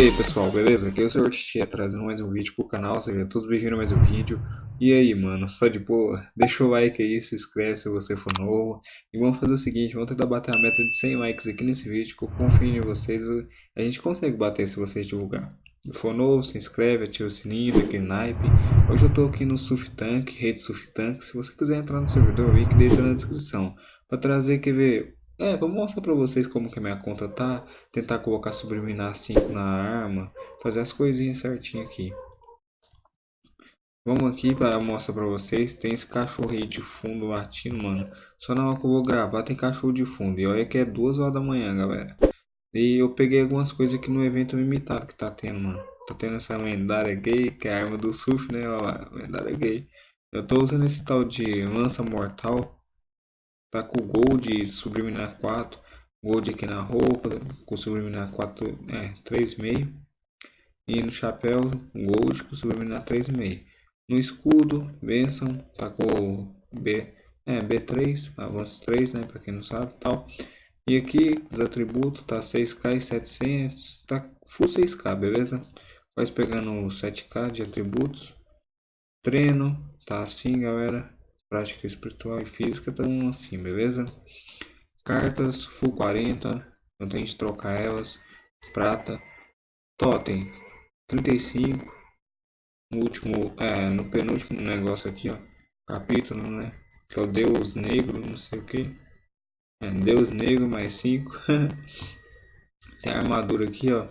aí pessoal, beleza? Aqui é o Sr. Titia trazendo mais um vídeo pro canal, sejam todos bem-vindos a mais um vídeo E aí mano, só de boa? Deixa o like aí, se inscreve se você for novo E vamos fazer o seguinte, vamos tentar bater a meta de 100 likes aqui nesse vídeo Que eu confio em vocês, a gente consegue bater se vocês divulgar Se for novo, se inscreve, ativa o sininho, daquele naipe Hoje eu tô aqui no Suftank, rede Suftank Se você quiser entrar no servidor, o link dele tá na descrição Pra trazer, quer ver, é, vou mostrar pra vocês como que a minha conta tá. Tentar colocar subliminar 5 na arma. Fazer as coisinhas certinho aqui. Vamos aqui para mostrar pra vocês. Tem esse cachorro aí de fundo latindo, mano. Só na hora que eu vou gravar tem cachorro de fundo. E olha que é 2 horas da manhã, galera. E eu peguei algumas coisas aqui no evento limitado que tá tendo, mano. Tá tendo essa lendária gay, que é a arma do surf, né? Olha lá, lendária gay. Eu tô usando esse tal de lança mortal. Tá com Gold Subliminar 4. Gold aqui na roupa. Com Subliminar 4, é, 3,5. E no chapéu, Gold com Subliminar 3,5. No escudo, Benção. Tá com B, é, B3, avanço 3, né? Pra quem não sabe tal. E aqui, os atributos, tá 6k e 700. Tá full 6k, beleza? Vai pegando 7k de atributos. Treino, tá assim, galera prática espiritual e física estão assim, beleza? Cartas, full 40, eu tenho que trocar elas. Prata, totem, 35. No último, é, no penúltimo negócio aqui, ó, capítulo, né? Que é o Deus Negro, não sei o que. É, Deus Negro mais 5. Tem a armadura aqui, ó.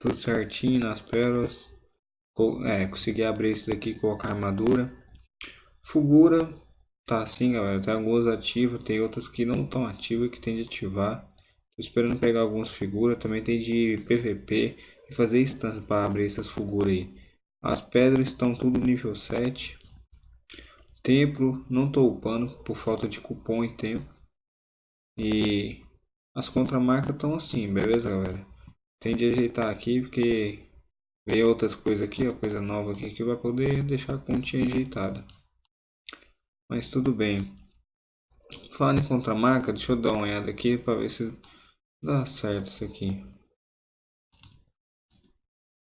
Tudo certinho nas pérolas. É, consegui abrir esse daqui e colocar a armadura. Fugura, Tá assim, galera. Tem algumas ativas, tem outras que não estão ativas que tem de ativar. Tô esperando pegar algumas figuras. Também tem de PVP e fazer instância para abrir essas figuras aí. As pedras estão tudo nível 7. Templo, não tô upando por falta de cupom e tempo. E as contramarcas estão assim, beleza, galera? Tem de ajeitar aqui porque veio outras coisas aqui, ó, coisa nova aqui que vai poder deixar a continha ajeitada. Mas tudo bem. Falando em contramarca, deixa eu dar uma olhada aqui para ver se dá certo isso aqui.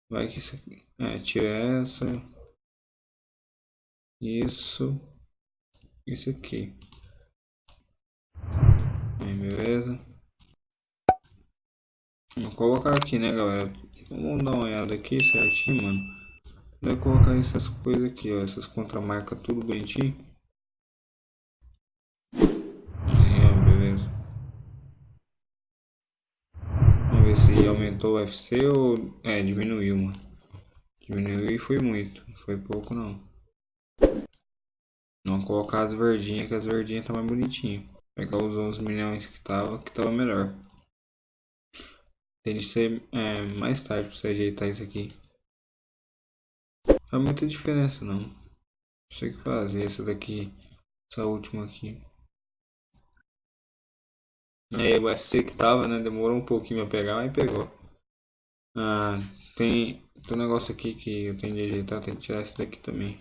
Vai que isso aqui. É, tira essa. Isso. Isso aqui. Aí, beleza. Vou colocar aqui, né, galera? Vamos dar uma olhada aqui certinho, mano. Vai colocar essas coisas aqui, ó. Essas contramarcas tudo bonitinho. Ver se aumentou o UFC ou é, diminuiu, mano. Diminuiu e foi muito, não foi pouco não. Não colocar as verdinhas, que as verdinhas tá mais bonitinho. Pegar os 11 milhões que tava, que tava melhor. Tem de ser é, mais tarde pra você ajeitar isso aqui. Faz muita diferença não. Não sei o que fazer, essa daqui, essa última aqui. É, o UFC que tava, né? Demorou um pouquinho pra pegar, mas pegou. Ah, tem, tem um negócio aqui que eu tenho de ajeitar, tem que tirar esse daqui também.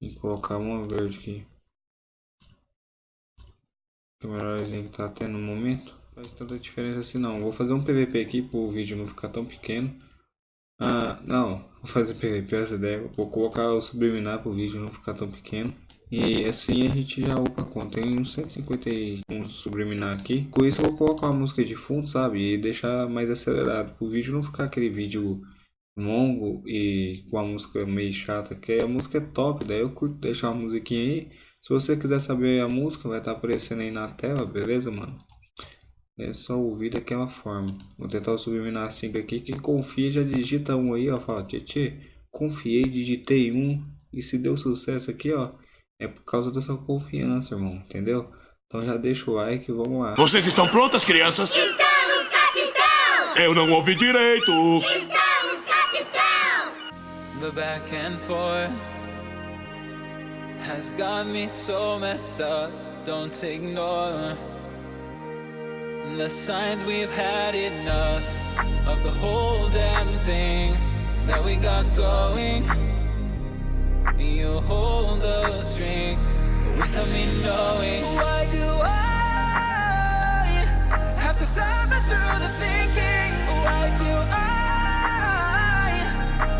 E colocar uma verde aqui. Que é o melhorzinho que tá tendo no momento. Faz tanta diferença assim não. Vou fazer um PVP aqui para o vídeo não ficar tão pequeno. Ah, não. Vou fazer PVP essa ideia. Vou colocar o subliminar para o vídeo não ficar tão pequeno. E assim a gente já upa a conta. Tem uns 151 subliminar aqui. Com isso eu vou colocar uma música de fundo, sabe? E deixar mais acelerado. O vídeo não ficar aquele vídeo longo e com a música meio chata. Que a música é top. Daí eu curto deixar uma musiquinha aí. Se você quiser saber a música, vai estar tá aparecendo aí na tela, beleza, mano? É só ouvir daquela forma. Vou tentar subliminar 5 aqui. Quem confia já digita um aí, ó. Fala, tchê, confiei, digitei um. E se deu sucesso aqui, ó é por causa da sua confiança, irmão, entendeu? Então já deixa o like e vamos lá. Vocês estão prontas, crianças? Estamos, capitão! Eu não ouvi direito! Estamos, capitão! The back and forth has got me so messed up. Don't ignore the signs we've had enough of the whole damn thing that we got going. You hold the strings without me knowing Why do I have to suffer through the thinking? Why do I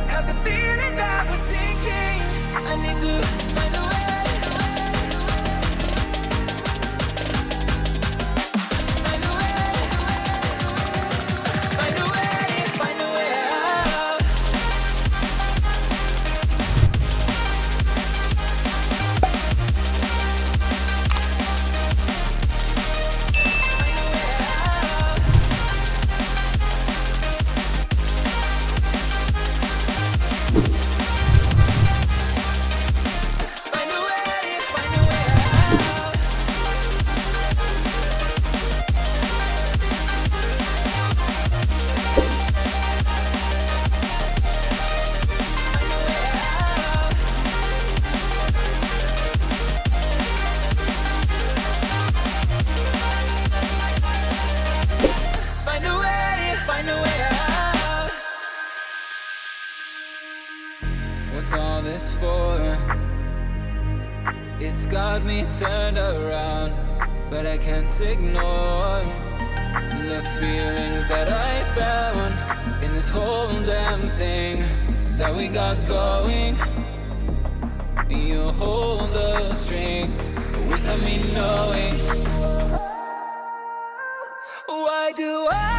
have the feeling that we're sinking? I need to All this for? It's got me turned around, but I can't ignore the feelings that I found in this whole damn thing that we got going. You hold the strings without me knowing. Why do I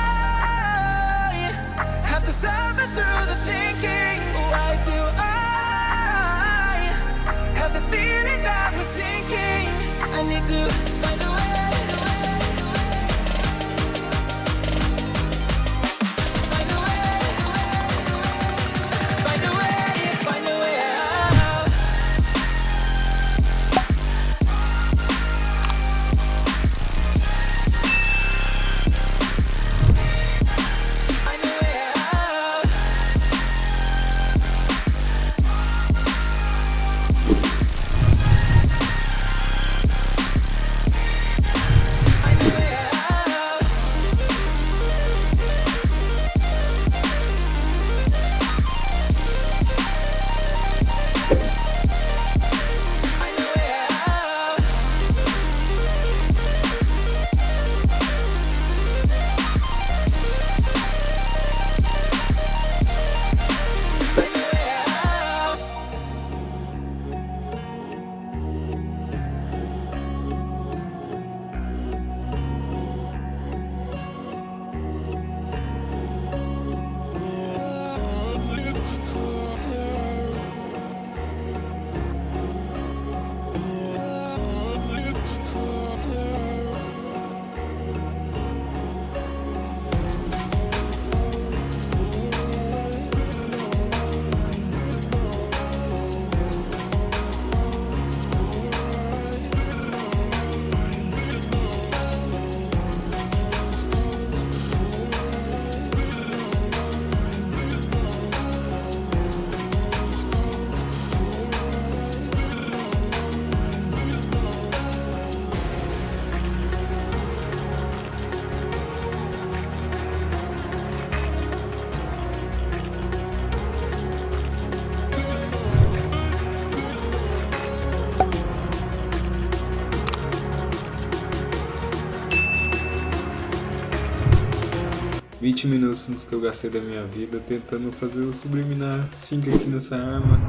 20 minutos que eu gastei da minha vida tentando fazer o subliminar 5 aqui nessa arma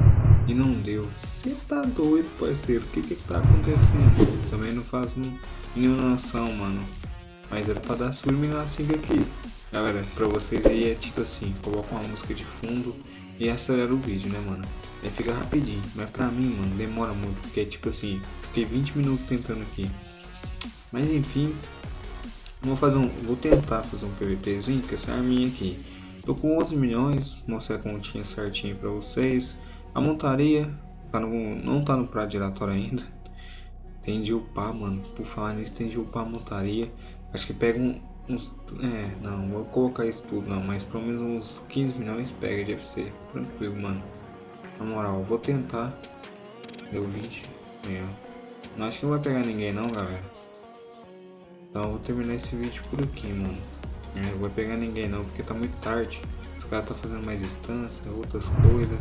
e não deu. Você tá doido, parceiro? O que que tá acontecendo? Também não faço nenhuma noção, mano. Mas era pra dar subliminar 5 aqui. Galera, pra vocês aí é tipo assim, coloca uma música de fundo e acelera o vídeo, né, mano? Aí fica rapidinho, mas pra mim, mano, demora muito, porque é tipo assim, fiquei 20 minutos tentando aqui. Mas enfim, vou fazer um, vou tentar fazer um PVPzinho com essa arminha aqui. Tô com 11 milhões, mostrar a continha certinho pra vocês. A montaria tá no, não tá no prato giratório ainda. Tem de upar, mano. Por falar nisso, tem de upar a montaria. Acho que pega um, uns. É, não, vou colocar isso tudo não, mas pelo menos uns 15 milhões pega de FC. Tranquilo, mano. Na moral, vou tentar. Deu 20. É. Não acho que não vai pegar ninguém não, galera. Então eu vou terminar esse vídeo por aqui, mano. Não vou pegar ninguém não, porque tá muito tarde. Os caras tá fazendo mais instância, outras coisas.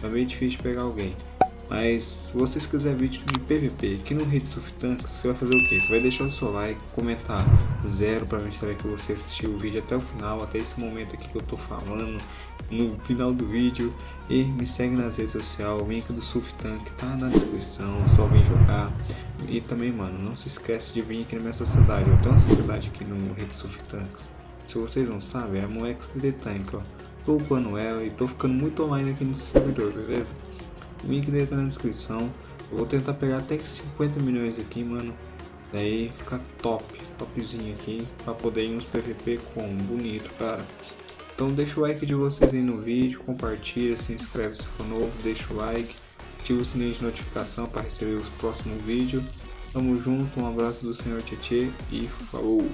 Tá meio difícil pegar alguém. Mas se vocês quiserem vídeo de PVP aqui no Rede Surf Tanks, você vai fazer o que? Você vai deixar o seu like, comentar zero para saber que você assistiu o vídeo até o final, até esse momento aqui que eu tô falando, no final do vídeo. E me segue nas redes sociais, o link do Surf Tank tá na descrição, só vem jogar. E também, mano, não se esquece de vir aqui na minha sociedade. Eu tenho uma sociedade aqui no Rede Surf Tanks. Se vocês não sabem, é Moex de Tank, ó. Tô upando ela e tô ficando muito online aqui nesse servidor, beleza? O link dele tá na descrição. Eu vou tentar pegar até que 50 milhões aqui, mano. Daí fica top, topzinho aqui, pra poder ir uns PVP com bonito, cara. Então deixa o like de vocês aí no vídeo, compartilha, se inscreve se for novo, deixa o like, ativa o sininho de notificação para receber os próximos vídeos. Tamo junto, um abraço do Senhor Tietê e falou!